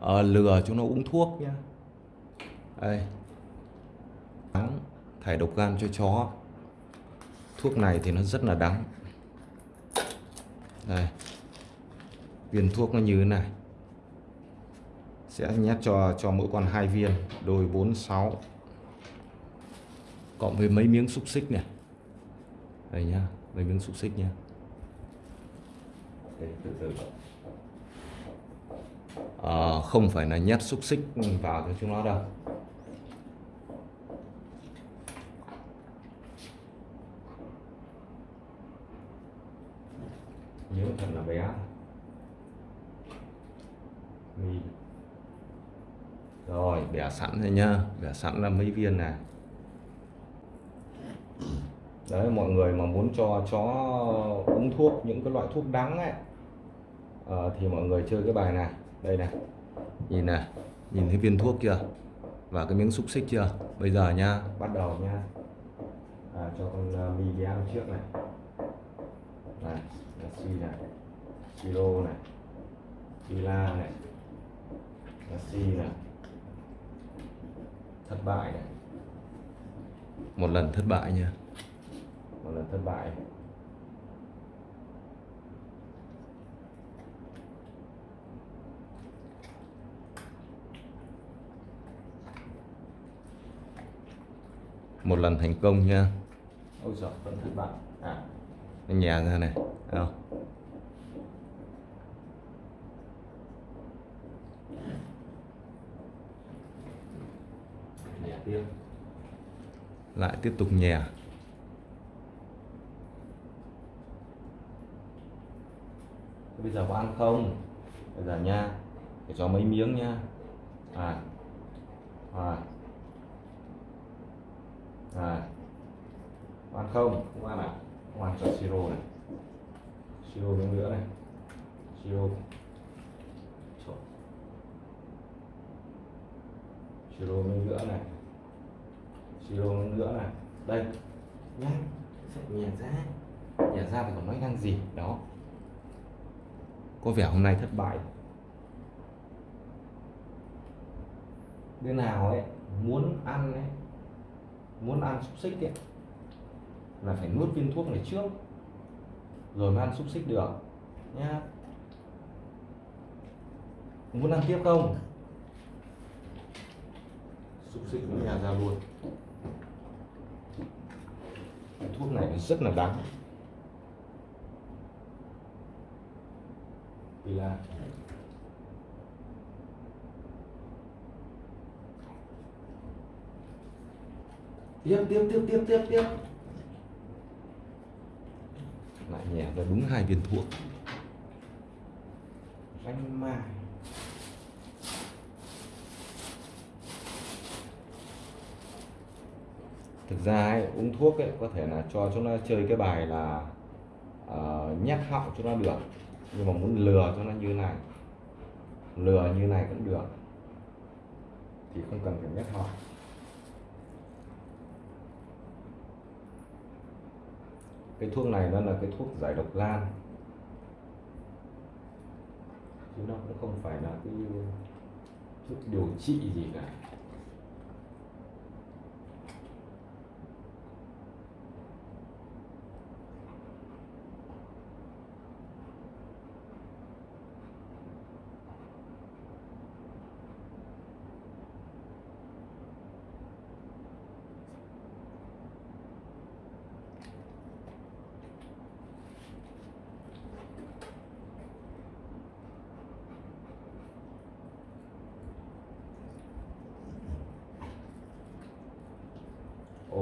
à, lừa chúng nó uống thuốc nhá. Đây. Đắng thải độc gan cho chó. Thuốc này thì nó rất là đắng đây. Viên thuốc nó như thế này. Sẽ nhét cho cho mỗi con hai viên. Đôi 46 cộng với mấy miếng xúc xích này. Đây nhá mấy miếng xúc xích nhá. Đây, từ từ uh, không phải là nhét xúc xích vào cho chúng nó đâu. Nhớ thật là bé. Rồi bẻ sẵn rồi nhá. Bẻ sẵn là mấy viên này đấy mọi người mà muốn cho chó uống thuốc những cái loại thuốc đắng ấy à, thì mọi người chơi cái bài này đây này nhìn này nhìn thấy viên thuốc chưa và cái miếng xúc xích chưa bây giờ nha bắt đầu nha. À, cho con uh, mi đi ăn trước này. Này là si này siro này sila này là si này. Thất bại này. Một lần thất bại nha. Một lần thất bại một lần thành công nha. Ôi giời vẫn thất bại à. Nó nhẹ ra này không? Lại tiếp tục nhè bây giờ có ăn không? Bây giờ nha để cho mấy miếng nha. À. À à. Có ăn không? Không ăn à? Không ăn cho siro này. Siro miếng nữa này. Siro siro miếng nữa này. Siro miếng nữa này. Đây. Nhá. Sẽ nhả ra. Nhả ra thì còn nói năng gì? Đó. Có vẻ hôm nay thất bại. Đứa nào ấy muốn ăn ấy muốn ăn xúc xích ấy, là phải nuốt viên thuốc này trước, rồi mới ăn xúc xích được, nhá. Muốn ăn tiếp không? Xúc xích nó nhà ra luôn. Thuốc này rất là đắng. Vì là tiếp tiếp tiếp tiếp tiếp tiếp. Lại nhẹ ra đúng hai viên thuốc. Ranh mai thực ra ấy, uống thuốc ấy, có thể là cho chúng nó chơi cái bài là uh, nhét họng cho nó được. Nhưng mà muốn lừa cho nó như này lừa như này cũng được. Thì không cần phải nhét họng cái thuốc này nó là cái thuốc giải độc gan. Chứ nó cũng không phải là cái thuốc điều trị gì cả.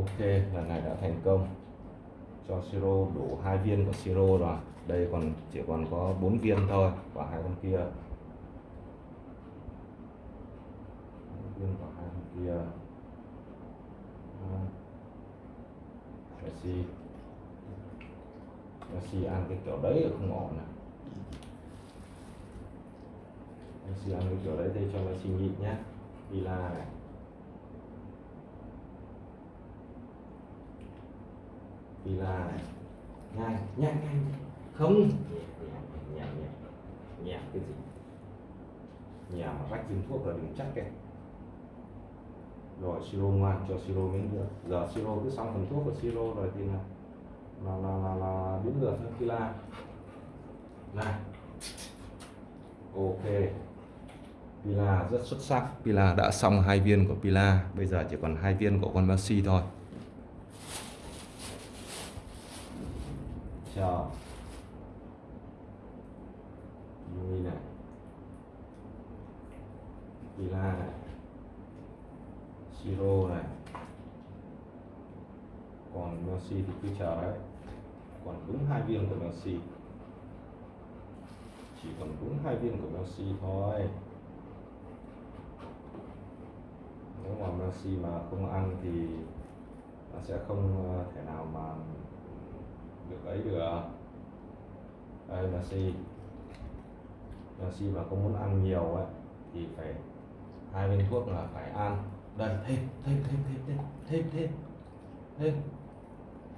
Ok, lần này đã thành công. Cho siro đủ hai viên của siro rồi. Đây còn, chỉ còn có bốn viên thôi, và hai con kia. Viên của hai con kia. Messi Messi ăn cái kiểu đấy là không ổn này Messi ăn cái kiểu đấy thì cho Messi nhịn nhé. Villa này. Vì là nhanh nhanh nhanh không. Nhẹ nhẹ nhẹ cái gì? Nhà mà vách dùng thuốc là đừng chắc kìa rồi siro ngoan cho siro miếng được, giờ siro cứ xong phần thuốc của siro rồi thì là là là là, là biến ngược sang pila này ok. Pila rất xuất sắc. Pila đã xong hai viên của pila. Bây giờ chỉ còn hai viên của con Messi thôi. Chờ Yumi này Villa này siro này. Còn Messi thì cứ chờ đấy. Còn đúng hai viên của Messi chỉ còn đúng hai viên của Messi thôi. Nếu mà Messi mà không ăn thì nó sẽ không ờ, thể nào mà được ấy được đây si, si mà không muốn ăn nhiều ấy thì phải hai viên thuốc là phải ăn. Đây thêm thêm thêm thêm thêm thêm thêm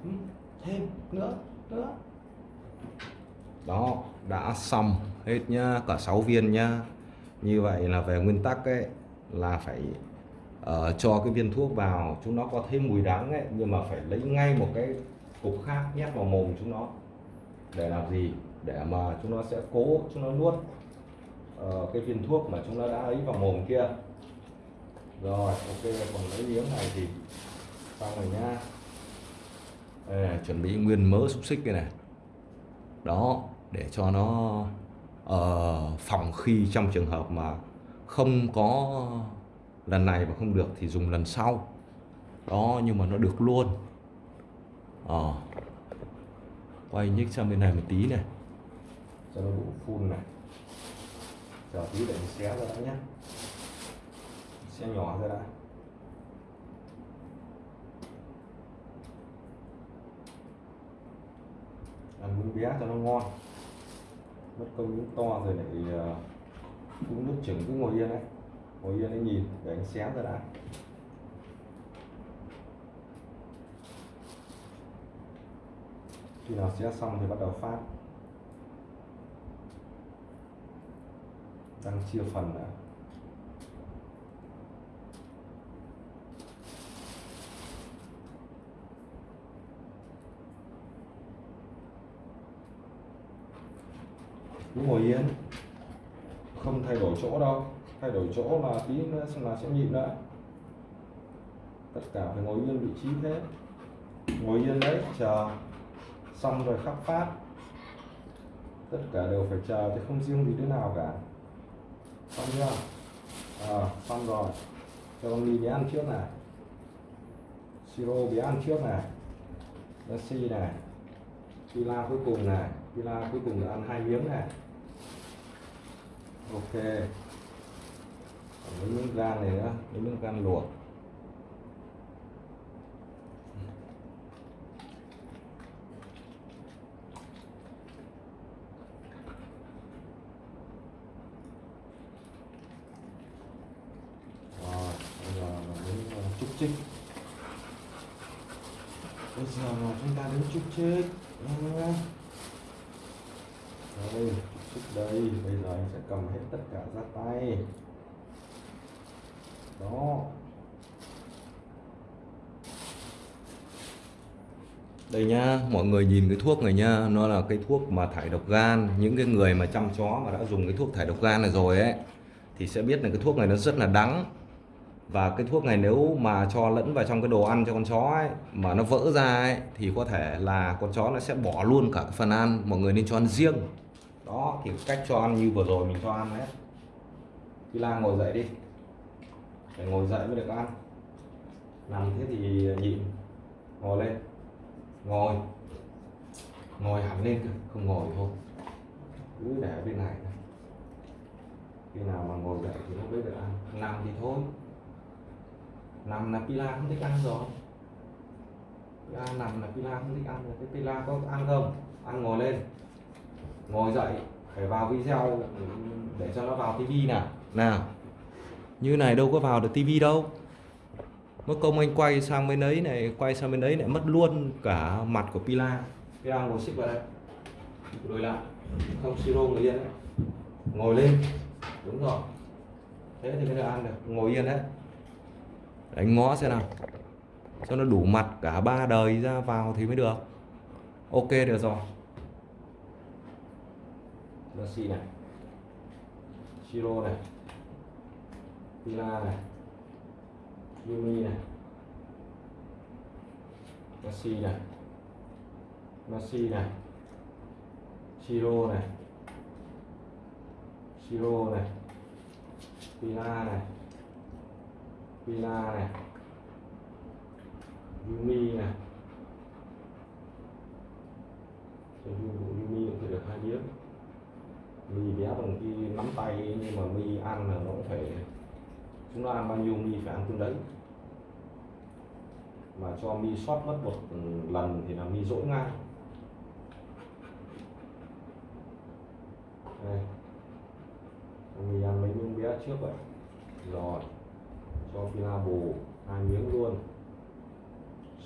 thêm thêm nữa nữa. Đó đã xong hết nhá cả 6 viên nhá. Như vậy là về nguyên tắc ấy là phải uh, cho cái viên thuốc vào chúng nó có thêm mùi đắng ấy nhưng mà phải lấy ngay một cái cục khác nhét vào mồm chúng nó. Để làm gì? Để mà chúng nó sẽ cố chúng nó nuốt uh, cái viên thuốc mà chúng nó đã ấy vào mồm kia. Rồi ok còn lấy miếng này thì xong rồi nha. Đây chuẩn bị nguyên mỡ xúc xích đây này. Đó để cho nó ờ, uh, phòng khi trong trường hợp mà không có lần này mà không được thì dùng lần sau. Đó nhưng mà nó được luôn ờ. Quay nhích sang bên này một tí này. Cho nó đủ phun này. Chờ tí để mình xé ra đã nhé xé nhỏ ra đã. Ăn miếng bé cho nó ngon. Mất công miếng to rồi lại ờ, cũng nước chừng cứ ngồi yên đấy. Ngồi yên đấy nhìn, để anh xé ra đã. Khi nào xé xong thì bắt đầu phát. Đang chia phần đã. Cứ ngồi yên. Không thay đổi chỗ đâu. Thay đổi chỗ là tí nữa là sẽ nhịn nữa tất cả phải ngồi yên vị trí thế ngồi yên đấy, chờ xong rồi khắp phát. Tất cả đều phải chờ chứ không riêng gì đứa nào cả. Xong chưa? À, xong rồi. Cho con đi bé ăn trước này. Siro bé ăn trước này. Messi này. Pila cuối cùng này. Pila cuối cùng là ăn hai miếng này. Ok. Còn mấy miếng gan này nữa. Mấy miếng gan luộc rồi bây giờ là trục ờ, bây giờ mà chúng ta đến trục chết đây chúc đây. Bây giờ anh sẽ cầm hết tất cả ra tay. Đó. Đây nhá mọi người nhìn cái thuốc này nhá nó là cái thuốc mà thải độc gan. Những cái người mà chăm chó mà đã dùng cái thuốc thải độc gan này rồi ấy thì sẽ biết là cái thuốc này nó rất là đắng và cái thuốc này nếu mà cho lẫn vào trong cái đồ ăn cho con chó ấy, mà nó vỡ ra ấy, thì có thể là con chó nó sẽ bỏ luôn cả cái phần ăn, mọi người nên cho ăn riêng. Đó, thì cách cho ăn như vừa rồi mình cho ăn đấy. Lan ngồi dậy đi. Phải ngồi dậy mới được ăn. Nằm thế thì nhịn. Ngồi lên. Ngồi. Ngồi hẳn lên không ngồi thôi. Cứ để bên này khi nào mà ngồi dậy thì nó mới được ăn. Nằm thì thôi nằm là Pila không thích ăn rồi. Pila nằm là Pila không thích ăn rồi. Thế Pila có ăn không? Ăn ngồi lên. Ngồi dậy phải vào video để cho nó vào tivi nào. Nào như này đâu có vào được tivi đâu. Mất công anh quay sang bên ấy này quay sang bên đấy lại mất luôn cả mặt của Pila. Pila ngồi xích vào đây. Đổi lại. Không siro người yên đấy. Ngồi lên. Đúng rồi. Thế thì mới được ăn được. Ngồi yên đấy đánh ngó xem nào. Cho nó đủ mặt cả ba đời ra vào thì mới được. Ok được rồi. Messi này. Chiro này. Pila này. Yumi này. Messi này. Messi này. Chiro này. Chiro này. Pila này. Pila này Yumi này. Cho Yumi cũng phải được hai miếng mì bé bằng khi nắm tay, nhưng mà mì ăn là nó cũng phải chúng nó ăn bao nhiêu mì phải ăn tương đấy. Mà cho mi sót mất một lần thì là mi dỗi ngay. Đây. Mi ăn mấy miếng bé trước vậy. Rồi cho pila bù hai miếng luôn.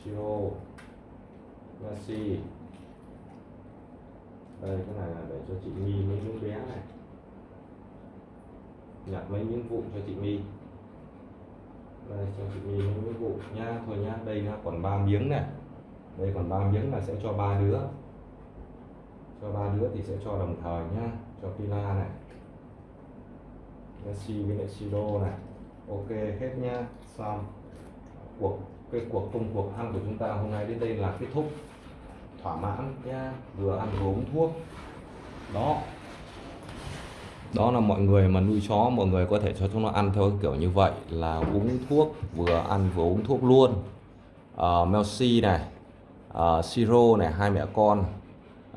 Siro Messi. Đây cái này là để cho chị My mấy miếng bé này. Nhặt mấy miếng vụn cho chị My đây cho chị My mấy miếng vụn nha. Thôi nha, đây nha còn ba miếng này. Đây còn ba miếng là sẽ cho ba đứa. Cho ba đứa thì sẽ cho đồng thời nhá cho Pila này. Messi với lại Siro này ok hết nhá. Xong. Cuộc cái cuộc công cuộc ăn của chúng ta hôm nay đến đây là kết thúc. Thỏa mãn nha vừa ăn vừa uống thuốc. Đó. Đó là mọi người mà nuôi chó mọi người có thể cho chúng nó ăn theo kiểu như vậy là uống thuốc vừa ăn vừa uống thuốc luôn. Ờ, uh, Melsi này uh, Siro này hai mẹ con.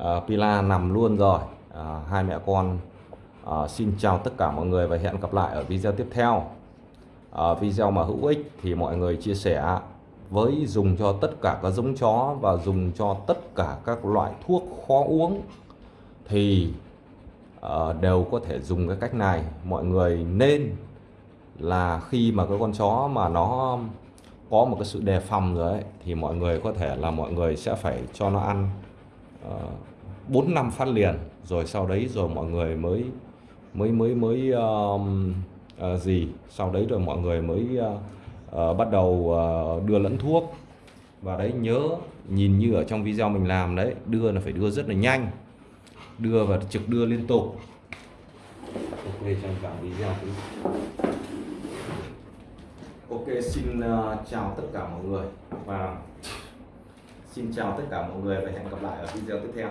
Uh, Pila nằm luôn rồi. Uh, hai mẹ con. Uh, xin chào tất cả mọi người và hẹn gặp lại ở video tiếp theo uh, video mà hữu ích thì mọi người chia sẻ với dùng cho tất cả các giống chó và dùng cho tất cả các loại thuốc khó uống thì uh, đều có thể dùng cái cách này. Mọi người nên là khi mà cái con chó mà nó có một cái sự đề phòng rồi ấy, thì mọi người có thể là mọi người sẽ phải cho nó ăn ờ, bốn uh, năm phát liền rồi sau đấy rồi mọi người mới mới mới mới uh, uh, gì? Sau đấy rồi mọi người mới uh, uh, bắt đầu uh, đưa lẫn thuốc. Và đấy nhớ nhìn như ở trong video mình làm đấy đưa là phải đưa rất là nhanh. Đưa và trực đưa liên tục. Ok trong cả video ok xin uh, chào tất cả mọi người. Và xin chào tất cả mọi người và hẹn gặp lại ở video tiếp theo.